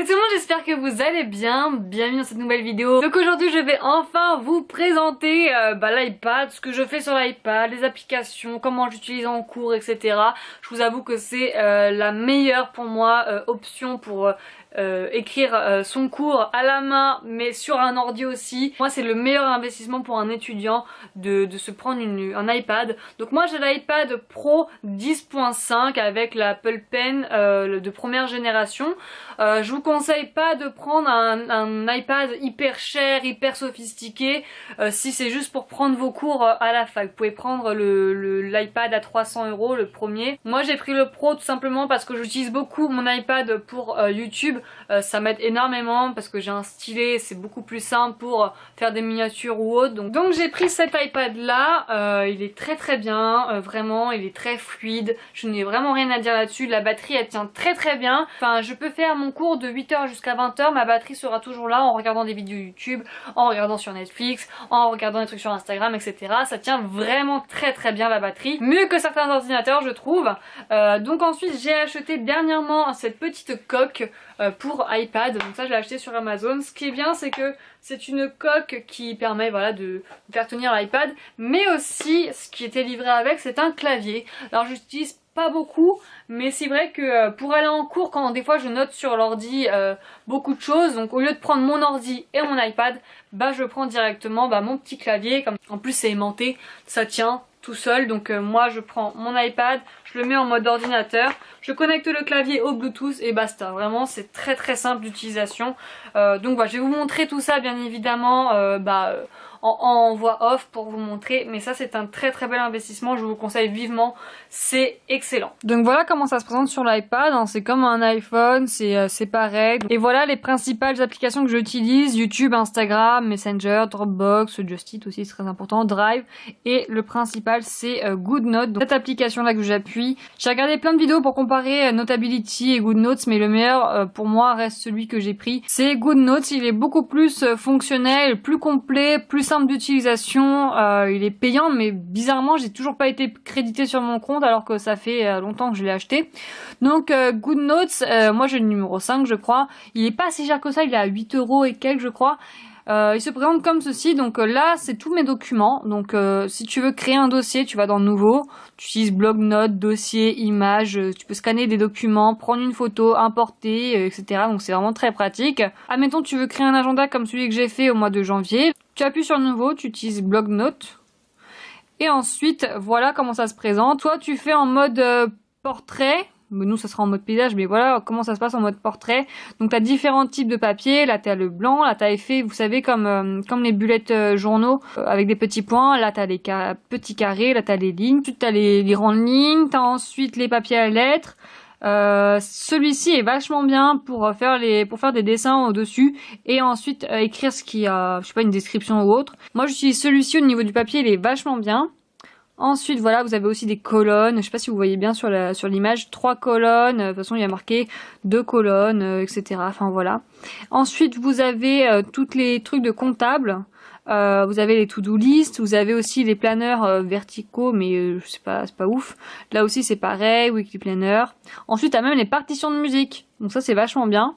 Salut tout le monde, j'espère que vous allez bien, bienvenue dans cette nouvelle vidéo. Donc aujourd'hui je vais enfin vous présenter euh, bah, l'iPad, ce que je fais sur l'iPad, les applications, comment j'utilise en cours, etc. Je vous avoue que c'est euh, la meilleure pour moi euh, option pour euh, écrire euh, son cours à la main mais sur un ordi aussi. Moi c'est le meilleur investissement pour un étudiant de, se prendre un iPad. Donc moi j'ai l'iPad Pro 10.5 avec l'Apple Pen euh, de première génération. Je vous conseille pas de prendre un, un iPad hyper cher, hyper sophistiqué si c'est juste pour prendre vos cours à la fac. Vous pouvez prendre l'iPad le, à 300 euros le premier. Moi j'ai pris le Pro tout simplement parce que j'utilise beaucoup mon iPad pour YouTube euh, ça m'aide énormément parce que j'ai un stylet, c'est beaucoup plus simple pour faire des miniatures ou autre. Donc, j'ai pris cet iPad là, euh, il est très très bien, euh, vraiment, il est très fluide. Je n'ai vraiment rien à dire là-dessus, la batterie elle tient très très bien. Enfin je peux faire mon cours de 8h jusqu'à 20h, ma batterie sera toujours là en regardant des vidéos YouTube, en regardant sur Netflix, en regardant des trucs sur Instagram, etc. Ça tient vraiment très très bien la batterie, mieux que certains ordinateurs je trouve. donc ensuite j'ai acheté dernièrement cette petite coque euh, pour iPad. Donc ça je l'ai acheté sur Amazon. Ce qui est bien c'est que c'est une coque qui permet de faire tenir l'iPad. Mais aussi ce qui était livré avec c'est un clavier. Alors j'utilise pas beaucoup mais c'est vrai que euh, pour aller en cours quand des fois je note sur l'ordi euh, beaucoup de choses donc au lieu de prendre mon ordi et mon iPad bah je prends directement bah, mon petit clavier comme en plus c'est aimanté ça tient tout seul donc euh, moi je prends mon iPad je le mets en mode ordinateur. Je connecte le clavier au bluetooth et basta. Vraiment c'est très très simple d'utilisation. Euh, donc voilà je vais vous montrer tout ça bien évidemment. Euh, bah, en, voix off pour vous montrer. Mais ça c'est un très très bel investissement. Je vous conseille vivement. C'est excellent. Donc voilà comment ça se présente sur l'iPad hein. c'est comme un iPhone c'est pareil. Et voilà les principales applications que j'utilise. YouTube, Instagram, Messenger, Dropbox, Just Eat aussi c'est très important, Drive. Et le principal c'est euh, GoodNotes. Donc cette application là que j'appuie. J'ai regardé plein de vidéos pour comparer euh, Notability et GoodNotes mais le meilleur euh, pour moi reste celui que j'ai pris. C'est GoodNotes, il est beaucoup plus fonctionnel, plus complet, plus simple d'utilisation. il est payant mais bizarrement j'ai toujours pas été crédité sur mon compte alors que ça fait longtemps que je l'ai acheté. Donc GoodNotes, moi j'ai le numéro 5 je crois. Il est pas si cher que ça, il est à 8 euros et quelques je crois. Euh, il se présente comme ceci, donc euh, là c'est tous mes documents, donc euh, si tu veux créer un dossier, tu vas dans Nouveau, tu utilises blog notes, dossier, images, tu peux scanner des documents, prendre une photo, importer, etc. Donc c'est vraiment très pratique. Admettons tu veux créer un agenda comme celui que j'ai fait au mois de janvier, tu appuies sur Nouveau, tu utilises blog notes, et ensuite voilà comment ça se présente. Toi tu fais en mode portrait, nous ça sera en mode paysage mais voilà comment ça se passe en mode portrait. Donc tu as différents types de papier. Là tu as le blanc. Là tu as effet vous savez comme euh, comme les bullettes euh, journaux euh, avec des petits points. Là tu as les petits carrés. Là tu as les lignes. Tu as les, les, grandes lignes. Tu as ensuite les papiers à lettres celui-ci est vachement bien pour faire les pour faire des dessins au dessus et ensuite écrire ce qui a je sais pas une description ou autre moi j'utilise celui-ci au niveau du papier il est vachement bien Ensuite, voilà, vous avez aussi des colonnes. Je sais pas si vous voyez bien sur l'image, trois colonnes. De toute façon, il y a marqué deux colonnes, euh, etc. Enfin voilà. Ensuite, vous avez euh, toutes les trucs de comptable. Euh, vous avez les to-do list, vous avez aussi les planeurs verticaux, mais je sais pas, c'est pas ouf. Là aussi c'est pareil, weekly planner. Ensuite, a même les partitions de musique. Donc ça c'est vachement bien.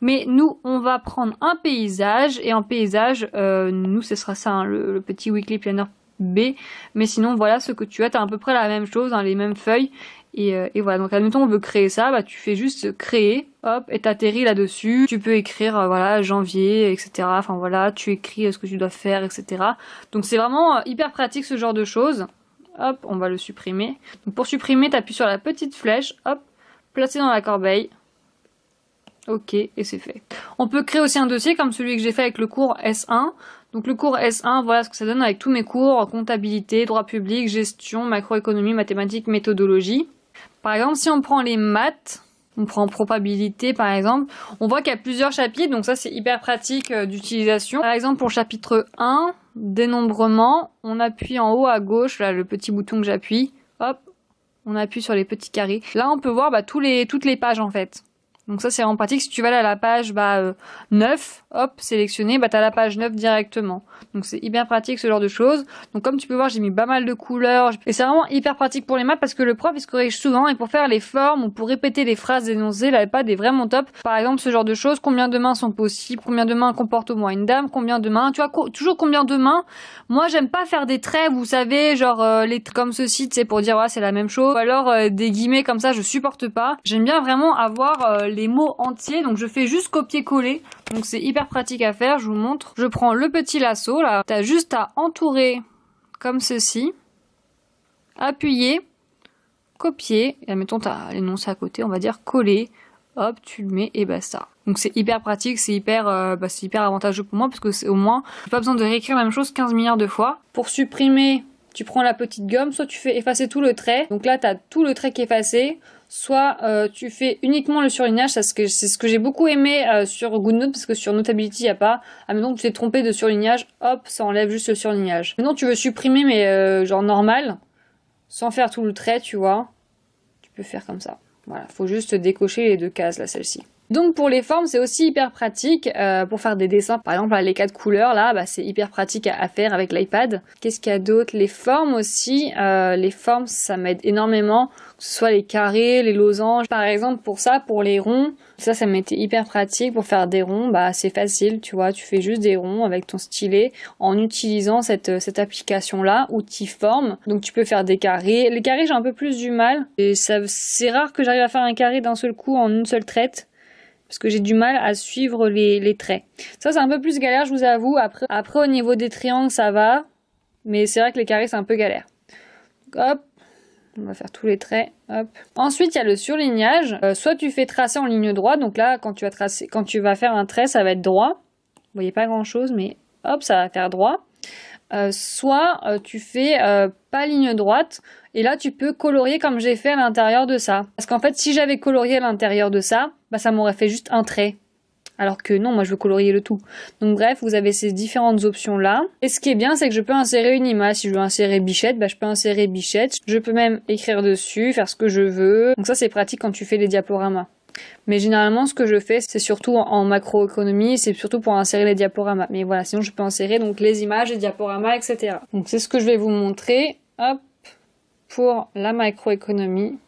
Mais nous, on va prendre un paysage et en paysage, nous ce sera ça, hein, le, petit weekly planner B. Mais sinon, voilà ce que tu as. Tu as à peu près la même chose, hein, les mêmes feuilles. Et, euh, et, voilà, donc admettons on veut créer ça, bah tu fais juste créer, hop, et t'atterris là-dessus. Tu peux écrire, euh, voilà, janvier, etc. Enfin voilà, tu écris euh, ce que tu dois faire, etc. Donc c'est vraiment hyper pratique ce genre de choses. Hop, on va le supprimer. Pour supprimer, t'appuies sur la petite flèche, hop, placer dans la corbeille. Ok, et c'est fait. On peut créer aussi un dossier comme celui que j'ai fait avec le cours S1. Donc le cours S1, voilà ce que ça donne avec tous mes cours, comptabilité, droit public, gestion, macroéconomie, mathématiques, méthodologie. Par exemple, si on prend les maths, on prend probabilité par exemple, on voit qu'il y a plusieurs chapitres, donc ça c'est hyper pratique euh, d'utilisation. Par exemple pour chapitre 1, dénombrement, on appuie en haut à gauche, là le petit bouton que j'appuie, hop, on appuie sur les petits carrés. Là on peut voir bah, toutes les pages en fait. Donc ça c'est vraiment pratique. Si tu vas à la page bah, 9, euh, hop, sélectionné, bah t'as la page 9 directement. Donc c'est hyper pratique ce genre de choses. Donc comme tu peux voir, j'ai mis pas mal de couleurs. Et c'est vraiment hyper pratique pour les maths parce que le prof il se corrige souvent et pour faire les formes ou pour répéter les phrases énoncées, l'iPad est vraiment top. Par exemple ce genre de choses, combien de mains sont possibles, combien de mains comporte au moins une dame, combien de mains, tu vois, toujours combien de mains? Moi j'aime pas faire des traits, vous savez, genre euh, les comme ceci, tu sais, pour dire ouais c'est la même chose. Ou alors euh, des guillemets comme ça, je supporte pas. J'aime bien vraiment avoir les mots entiers, donc je fais juste copier-coller. Donc c'est hyper pratique à faire, je vous montre. Je prends le petit lasso là, t'as juste à entourer comme ceci, appuyer, copier, et admettons t'as l'énoncé à côté, on va dire coller, hop, tu le mets et basta. Donc c'est hyper pratique, c'est hyper, euh, bah, hyper avantageux pour moi parce que c'est au moins, pas besoin de réécrire la même chose 15 milliards de fois. Pour supprimer, tu prends la petite gomme, soit tu fais effacer tout le trait, donc là t'as tout le trait qui est effacé, soit euh, tu fais uniquement le surlignage, c'est ce que, j'ai beaucoup aimé euh, sur GoodNote parce que sur Notability il n'y a pas. Ah donc tu t'es trompé de surlignage, hop, ça enlève juste le surlignage. Maintenant tu veux supprimer mais euh, genre normal, sans faire tout le trait, tu vois, tu peux faire comme ça. Voilà, faut juste décocher les deux cases là, celle-ci. Donc pour les formes, c'est aussi hyper pratique pour faire des dessins. Par exemple, les quatre couleurs, là, bah, c'est hyper pratique à, faire avec l'iPad. Qu'est-ce qu'il y a d'autre? Les formes aussi. les formes, ça m'aide énormément que ce soit les carrés, les losanges. Par exemple, pour ça, pour les ronds, ça, ça m'était hyper pratique pour faire des ronds. Bah, c'est facile, tu vois, tu fais juste des ronds avec ton stylet en utilisant cette, cette application-là, outil forme. Donc, tu peux faire des carrés. Les carrés, j'ai un peu plus du mal. Et c'est rare que j'arrive à faire un carré d'un seul coup en une seule traite parce que j'ai du mal à suivre les, les traits. Ça, c'est un peu plus galère, je vous avoue. Après, au niveau des triangles, ça va. Mais c'est vrai que les carrés, c'est un peu galère. Hop, on va faire tous les traits. Hop. Ensuite, il y a le surlignage. Euh, soit tu fais tracer en ligne droite. Donc là, quand tu vas quand tu vas faire un trait, ça va être droit. Vous voyez pas grand chose, mais hop, ça va faire droit. Euh, soit euh, tu fais pas ligne droite et là tu peux colorier comme j'ai fait à l'intérieur de ça. Parce qu'en fait si j'avais colorié à l'intérieur de ça, bah ça m'aurait fait juste un trait. Alors que non, moi je veux colorier le tout. Donc bref, vous avez ces différentes options là. Et ce qui est bien, c'est que je peux insérer une image. Si je veux insérer bichette, bah, je peux insérer bichette. Je peux même écrire dessus, faire ce que je veux. Donc ça c'est pratique quand tu fais les diaporamas. Mais généralement, ce que je fais, c'est surtout en macroéconomie, c'est surtout pour insérer les diaporamas. Mais voilà, sinon je peux insérer donc les images, les diaporamas, etc. Donc c'est ce que je vais vous montrer. Hop, pour la macroéconomie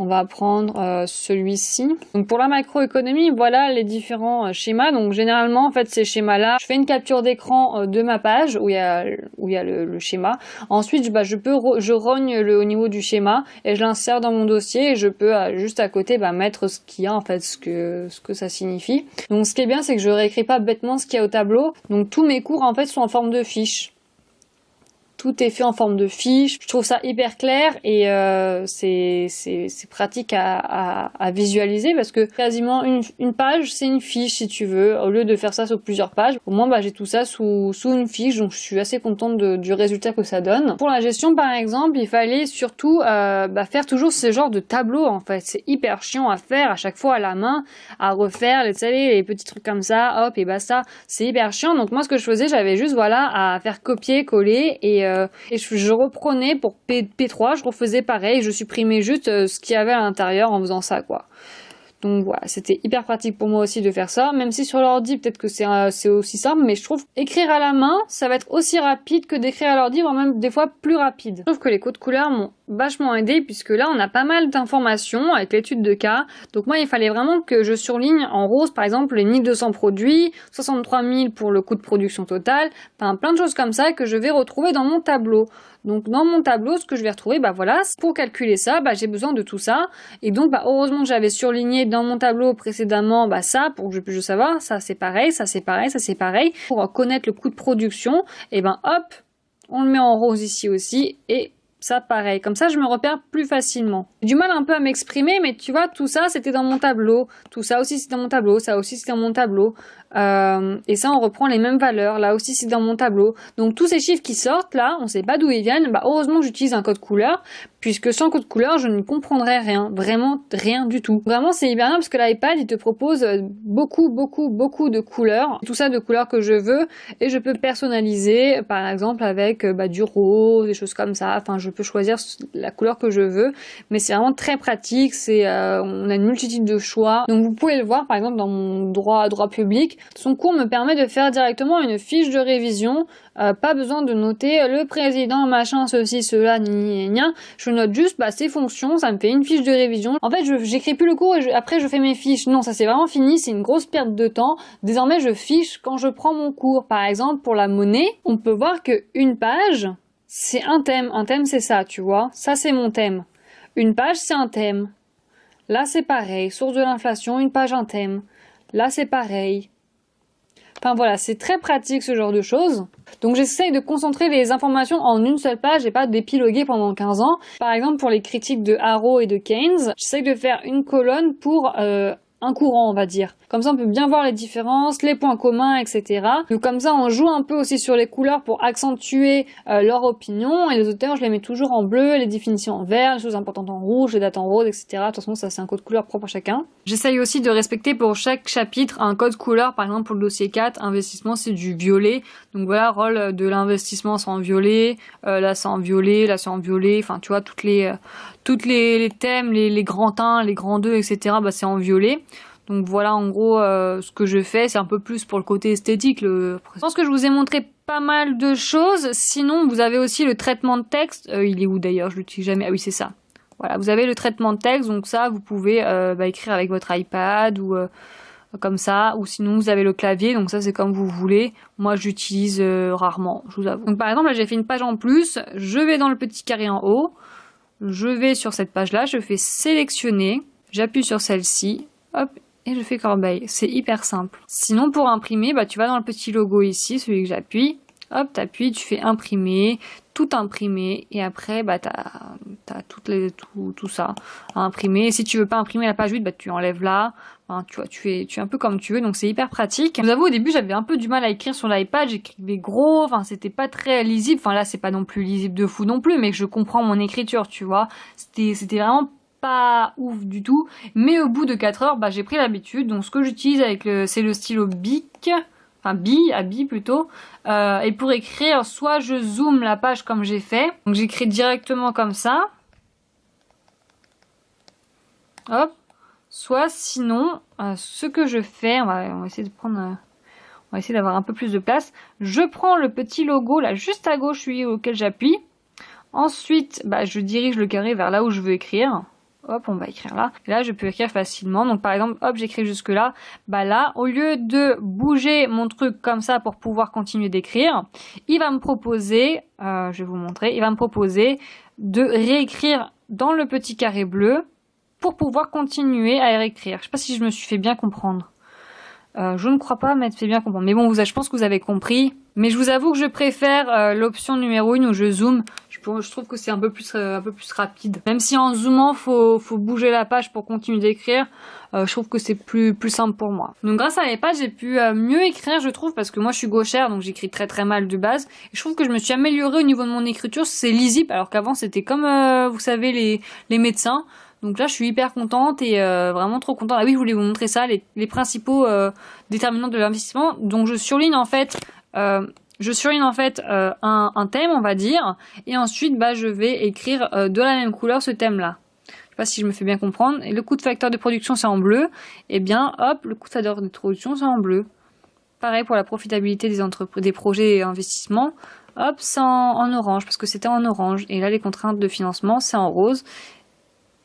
on va prendre euh, celui-ci. Pour la macroéconomie, voilà les différents euh, schémas. Donc généralement, en fait, ces schémas-là, je fais une capture d'écran euh, de ma page où il y a, où le, schéma. Ensuite, bah, je peux je rogne le au niveau du schéma et je l'insère dans mon dossier et je peux juste à côté bah, mettre ce qu'il y a en fait, ce que ça signifie. Donc ce qui est bien, c'est que je réécris pas bêtement ce qu'il y a au tableau. Donc tous mes cours en fait sont en forme de fiches tout est fait en forme de fiche. Je trouve ça hyper clair et euh, c'est pratique à, à, visualiser parce que quasiment une, une page c'est une fiche si tu veux au lieu de faire ça sur plusieurs pages. Au moins bah, j'ai tout ça sous, sous une fiche donc je suis assez contente de, du résultat que ça donne. Pour la gestion par exemple il fallait surtout euh, bah, faire toujours ce genre de tableau en fait. C'est hyper chiant à faire à chaque fois à la main à refaire les, les petits trucs comme ça hop et bah ça c'est hyper chiant donc moi ce que je faisais j'avais juste voilà à faire copier coller et euh, et je, reprenais pour P, 3 je refaisais pareil, je supprimais juste euh, ce qu'il y avait à l'intérieur en faisant ça quoi. Donc voilà, c'était hyper pratique pour moi aussi de faire ça, même si sur l'ordi peut-être que c'est aussi simple, mais je trouve écrire à la main, ça va être aussi rapide que d'écrire à l'ordi, voire même des fois plus rapide. Je trouve que les codes couleurs m'ont vachement aidé puisque là on a pas mal d'informations avec l'étude de cas. Donc moi il fallait vraiment que je surligne en rose par exemple les 1200 produits, 63 000 pour le coût de production total, enfin plein de choses comme ça que je vais retrouver dans mon tableau. Donc dans mon tableau, ce que je vais retrouver, bah voilà, pour calculer ça, bah, j'ai besoin de tout ça. Et donc bah, heureusement j'avais surligné dans mon tableau précédemment bah, ça, pour que je puisse savoir, ça c'est pareil, ça c'est pareil, ça c'est pareil. Pour connaître le coût de production, et ben hop, on le met en rose ici aussi, et ça pareil, comme ça je me repère plus facilement. Du mal un peu à m'exprimer, mais tu vois, tout ça c'était dans mon tableau, tout ça aussi c'est dans mon tableau, ça aussi c'est dans mon tableau, euh, et ça on reprend les mêmes valeurs, là aussi c'est dans mon tableau. Donc tous ces chiffres qui sortent là, on sait pas d'où ils viennent, bah heureusement j'utilise un code couleur, puisque sans code couleur, je ne comprendrais rien, vraiment rien du tout. Vraiment, c'est hyper bien parce que l'iPad, il te propose euh, beaucoup, beaucoup, beaucoup de couleurs, tout ça de couleurs que je veux, et je peux personnaliser, par exemple, avec euh, bah, du rose, des choses comme ça, enfin, je peux choisir la couleur que je veux, mais c'est vraiment très pratique, c'est, euh, on a une multitude de choix, donc vous pouvez le voir, par exemple, dans mon droit, droit public, son cours me permet de faire directement une fiche de révision, pas besoin de noter le président, machin, ceci, cela, ni, ni, je note juste bah, ces fonctions, ça me fait une fiche de révision. En fait, j'écris plus le cours et après je fais mes fiches. Non, ça c'est vraiment fini, c'est une grosse perte de temps. Désormais, je fiche quand je prends mon cours. Par exemple, pour la monnaie, on peut voir que une page, c'est un thème. Un thème, c'est ça, tu vois. Ça, c'est mon thème. Une page, c'est un thème. Là, c'est pareil. Source de l'inflation, une page, un thème. Là, c'est pareil. Enfin voilà, c'est très pratique ce genre de choses. Donc j'essaye de concentrer les informations en une seule page et pas d'épiloguer pendant 15 ans. Par exemple pour les critiques de Harrow et de Keynes, j'essaye de faire une colonne pour euh, un courant, on va dire. Comme ça, on peut bien voir les différences, les points communs, etc. Donc comme ça, on joue un peu aussi sur les couleurs pour accentuer euh, leur opinion. Et les auteurs, je les mets toujours en bleu, les définitions en vert, les choses importantes en rouge, les dates en rose, etc. De toute façon, ça c'est un code couleur propre à chacun. J'essaye aussi de respecter pour chaque chapitre un code couleur. Par exemple, pour le dossier 4, investissement, c'est du violet. Donc voilà, rôle de l'investissement, c'est en violet. Là, c'est en violet. Là, c'est en violet. Enfin, tu vois, toutes les, euh, toutes les, thèmes, les, grands 1, les grands 2, etc. Bah, c'est en violet. Donc voilà en gros euh, ce que je fais, c'est un peu plus pour le côté esthétique. Je pense que je vous ai montré pas mal de choses. Sinon, vous avez aussi le traitement de texte. Euh, il est où d'ailleurs? Je l'utilise jamais. Ah oui, c'est ça. Voilà, vous avez le traitement de texte, donc ça, vous pouvez euh, bah, écrire avec votre iPad ou comme ça, ou sinon vous avez le clavier, donc ça c'est comme vous voulez. Moi j'utilise rarement, je vous avoue. Donc par exemple là j'ai fait une page en plus, je vais dans le petit carré en haut, je vais sur cette page là, je fais sélectionner, j'appuie sur celle-ci, hop, et je fais corbeille. C'est hyper simple. Sinon, pour imprimer, bah, tu vas dans le petit logo ici, celui que j'appuie. Hop, t'appuies, tu fais imprimer, tout imprimer, et après, bah, t'as as tout, tout, ça à imprimer. Si tu veux pas imprimer la page 8, bah, tu enlèves là. Tu vois, tu fais, tu es un peu comme tu veux, donc c'est hyper pratique. Je vous avoue, au début, j'avais un peu du mal à écrire sur l'iPad, j'écrivais gros, enfin, c'était pas très lisible. Enfin, là, c'est pas non plus lisible de fou non plus, mais je comprends mon écriture, tu vois. C'était vraiment pas ouf du tout. Mais au bout de 4 heures, bah, j'ai pris l'habitude. Donc ce que j'utilise avec c'est le stylo Bic, enfin Bi, à Bi plutôt. Euh, et pour écrire, soit je zoome la page comme j'ai fait. Donc j'écris directement comme ça. Hop. Soit sinon, euh, ce que je fais, on va, essayer de prendre... Euh, on va essayer d'avoir un peu plus de place. Je prends le petit logo là juste à gauche, celui auquel j'appuie. Ensuite, bah, je dirige le carré vers là où je veux écrire hop, on va écrire là. Là, je peux écrire facilement. Donc, par exemple, hop, j'écris jusque là. Bah là, au lieu de bouger mon truc comme ça pour pouvoir continuer d'écrire, il va me proposer, euh, je vais vous montrer, il va me proposer de réécrire dans le petit carré bleu pour pouvoir continuer à réécrire. Je sais pas si je me suis fait bien comprendre. Euh, je ne crois pas m'être fait bien comprendre. Mais bon, je pense que vous avez compris. Mais je vous avoue que je préfère euh, l'option numéro 1 où je zoome. Je, trouve que c'est un peu plus euh, un peu plus rapide. Même si en zoomant, faut, faut bouger la page pour continuer d'écrire. je trouve que c'est plus, simple pour moi. Donc grâce à l'iPad, j'ai pu mieux écrire, je trouve, parce que moi je suis gauchère, donc j'écris très très mal de base. Je trouve que je me suis améliorée au niveau de mon écriture. C'est lisible, alors qu'avant c'était comme, vous savez, les, les médecins. Donc là, je suis hyper contente et euh, vraiment trop contente. Ah oui, je voulais vous montrer ça, les, principaux euh, déterminants de l'investissement. Donc je surligne en fait, euh, je surligne en fait un, thème, on va dire, et ensuite, bah, je vais écrire de la même couleur ce thème-là. Je sais pas si je me fais bien comprendre. Le coût de facteur de production, c'est en bleu. Eh bien, hop, le coût de facteur de production, c'est en bleu. Pareil pour la profitabilité des projets et investissements. Hop, c'est en orange parce que c'était en orange. Et là, les contraintes de financement, c'est en rose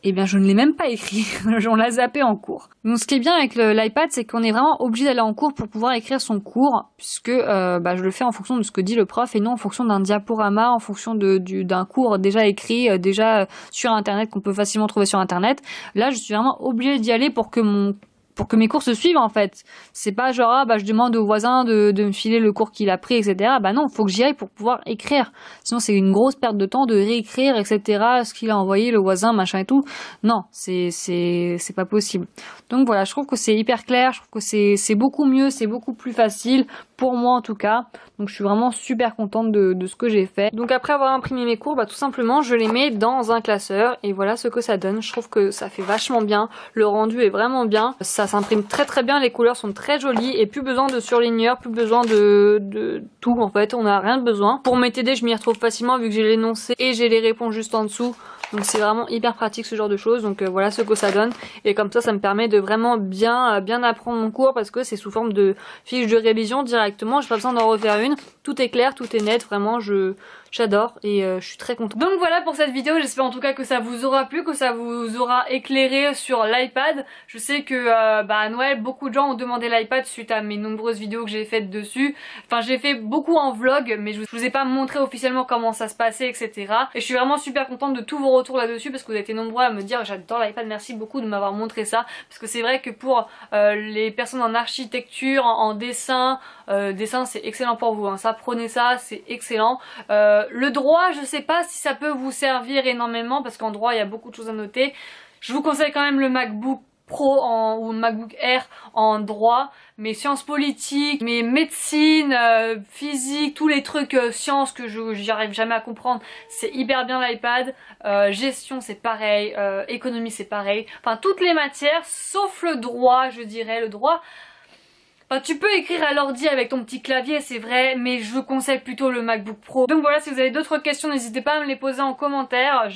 eh bien je ne l'ai même pas écrit, on l'a zappé en cours. Donc ce qui est bien avec l'iPad, c'est qu'on est vraiment obligé d'aller en cours pour pouvoir écrire son cours, puisque euh, bah, je le fais en fonction de ce que dit le prof et non en fonction d'un diaporama, en fonction d'un cours déjà écrit, euh, déjà sur internet, qu'on peut facilement trouver sur internet. Là je suis vraiment obligée d'y aller pour que mon pour que mes cours se suivent en fait. C'est pas genre ah bah je demande au voisin de, de me filer le cours qu'il a pris etc. Bah non, faut que j'y aille pour pouvoir écrire. Sinon c'est une grosse perte de temps de réécrire etc. Ce qu'il a envoyé le voisin machin et tout. Non, c'est c'est c'est pas possible. Donc voilà, je trouve que c'est hyper clair, je trouve que c'est c'est beaucoup mieux, c'est beaucoup plus facile pour moi en tout cas. Donc je suis vraiment super contente de, ce que j'ai fait. Donc après avoir imprimé mes cours, bah tout simplement je les mets dans un classeur et voilà ce que ça donne. Je trouve que ça fait vachement bien, le rendu est vraiment bien. Ça s'imprime très très bien, les couleurs sont très jolies et plus besoin de surligneur, plus besoin de, de tout en fait, on n'a rien de besoin. Pour mes TD je m'y retrouve facilement vu que j'ai l'énoncé et j'ai les réponses juste en dessous. Donc c'est vraiment hyper pratique ce genre de choses. Donc euh, voilà ce que ça donne. Et comme ça, ça me permet de vraiment bien, euh, bien apprendre mon cours parce que c'est sous forme de fiche de révision directement. J'ai pas besoin d'en refaire une. Tout est clair, tout est net. Vraiment, je, J'adore et euh, je suis très contente. Donc voilà pour cette vidéo, j'espère en tout cas que ça vous aura plu, que ça vous aura éclairé sur l'iPad. Je sais que euh, bah, à Noël, beaucoup de gens ont demandé l'iPad suite à mes nombreuses vidéos que j'ai faites dessus. Enfin j'ai fait beaucoup en vlog mais je vous ai pas montré officiellement comment ça se passait etc. Et je suis vraiment super contente de tous vos retours là-dessus parce que vous avez été nombreux à me dire j'adore l'iPad, merci beaucoup de m'avoir montré ça. Parce que c'est vrai que pour euh, les personnes en architecture, en, dessin, dessin c'est excellent pour vous, hein. ça prenez ça, c'est excellent. Le droit, je sais pas si ça peut vous servir énormément parce qu'en droit il y a beaucoup de choses à noter. Je vous conseille quand même le MacBook Pro ou MacBook Air en droit, mais sciences politiques, mais médecine, euh, physique, tous les trucs euh, sciences que je j'y arrive jamais à comprendre, c'est hyper bien l'iPad. gestion c'est pareil, économie c'est pareil. Enfin toutes les matières, sauf le droit, je dirais. Le droit, tu peux écrire à l'ordi avec ton petit clavier, c'est vrai, mais je conseille plutôt le MacBook Pro. Donc voilà, si vous avez d'autres questions, n'hésitez pas à me les poser en commentaire.